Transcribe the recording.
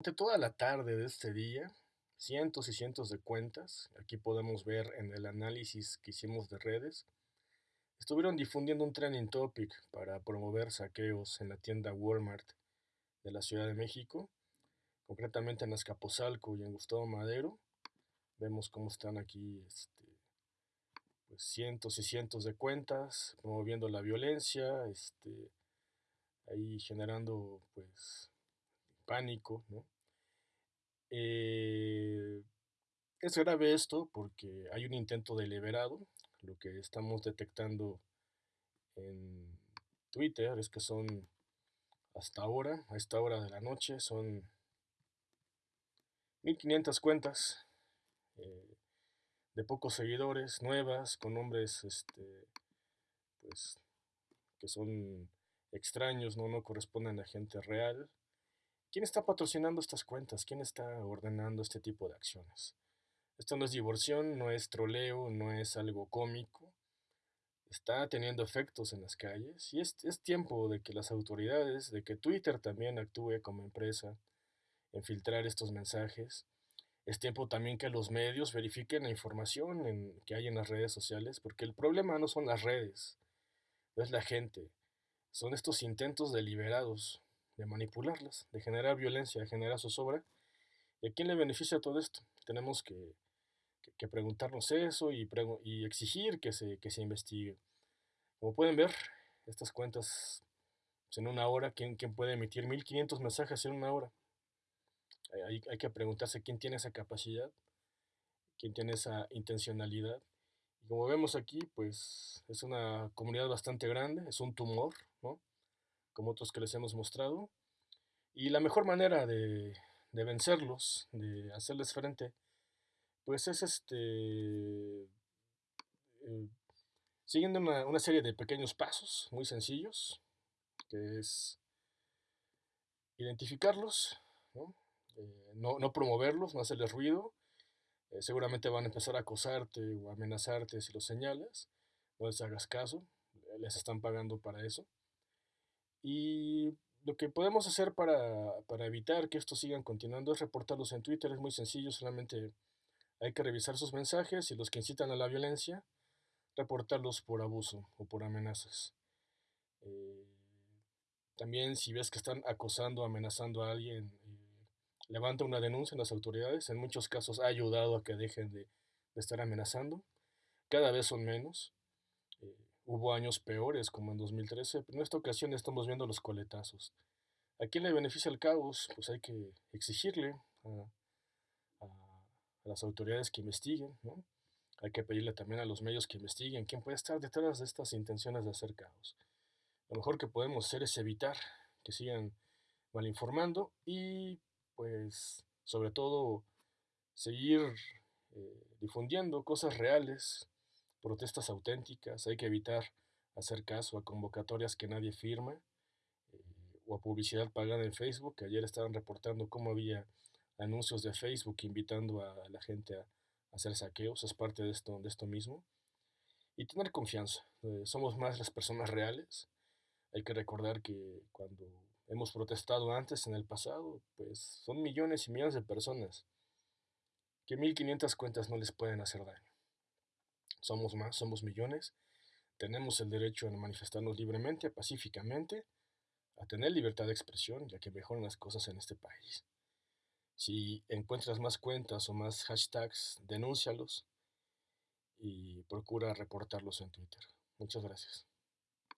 Durante toda la tarde de este día, cientos y cientos de cuentas, aquí podemos ver en el análisis que hicimos de redes, estuvieron difundiendo un trending topic para promover saqueos en la tienda Walmart de la Ciudad de México, concretamente en Azcapotzalco y en Gustavo Madero. Vemos cómo están aquí este, pues, cientos y cientos de cuentas promoviendo la violencia, este, ahí generando pues pánico, ¿no? Eh, es grave esto porque hay un intento deliberado, lo que estamos detectando en Twitter es que son hasta ahora, a esta hora de la noche, son 1500 cuentas eh, de pocos seguidores, nuevas, con nombres este, pues, que son extraños, ¿no? no corresponden a gente real. ¿Quién está patrocinando estas cuentas? ¿Quién está ordenando este tipo de acciones? Esto no es divorción, no es troleo, no es algo cómico. Está teniendo efectos en las calles y es, es tiempo de que las autoridades, de que Twitter también actúe como empresa en filtrar estos mensajes. Es tiempo también que los medios verifiquen la información que hay en las redes sociales, porque el problema no son las redes, no es la gente, son estos intentos deliberados de manipularlas, de generar violencia, de generar zozobra. ¿Y a quién le beneficia todo esto? Tenemos que, preguntarnos eso y, exigir que se, que se investigue. Como pueden ver, estas cuentas pues, en una hora, ¿quién, quién puede emitir 1500 mensajes en una hora? Hay, hay, que preguntarse quién tiene esa capacidad, quién tiene esa intencionalidad. Como vemos aquí, pues es una comunidad bastante grande, es un tumor, ¿no? Como otros que les hemos mostrado. Y la mejor manera de, vencerlos, de hacerles frente, pues es este, eh, siguiendo una, serie de pequeños pasos muy sencillos, que es identificarlos, ¿no? Eh, promoverlos, no hacerles ruido. Eh, seguramente van a empezar a acosarte o amenazarte si los señalas. No les hagas caso, les están pagando para eso. Y lo que podemos hacer para, evitar que estos sigan continuando es reportarlos en Twitter. Es muy sencillo, solamente hay que revisar sus mensajes y los que incitan a la violencia, reportarlos por abuso o por amenazas. Eh, también si ves que están acosando, amenazando a alguien, eh, levanta una denuncia en las autoridades. En muchos casos ha ayudado a que dejen de, de estar amenazando. Cada vez son menos. Hubo años peores, como en 2013, pero en esta ocasión estamos viendo los coletazos. ¿A quién le beneficia el caos? Pues hay que exigirle a, las autoridades que investiguen, ¿no? Hay que pedirle también a los medios que investiguen quién puede estar detrás de estas intenciones de hacer caos. Lo mejor que podemos hacer es evitar que sigan malinformando y, pues, sobre todo, seguir eh, difundiendo cosas reales, protestas auténticas, hay que evitar hacer caso a convocatorias que nadie firma eh, o a publicidad pagada en Facebook, que ayer estaban reportando cómo había anuncios de Facebook invitando a la gente a, hacer saqueos, es parte de esto, de esto mismo. Y tener confianza, eh, somos más las personas reales, hay que recordar que cuando hemos protestado antes en el pasado, pues son millones y millones de personas que 1500 cuentas no les pueden hacer daño somos más, somos millones, tenemos el derecho a manifestarnos libremente, pacíficamente, a tener libertad de expresión, ya que mejoran las cosas en este país. Si encuentras más cuentas o más hashtags, denúncialos y procura reportarlos en Twitter. Muchas gracias.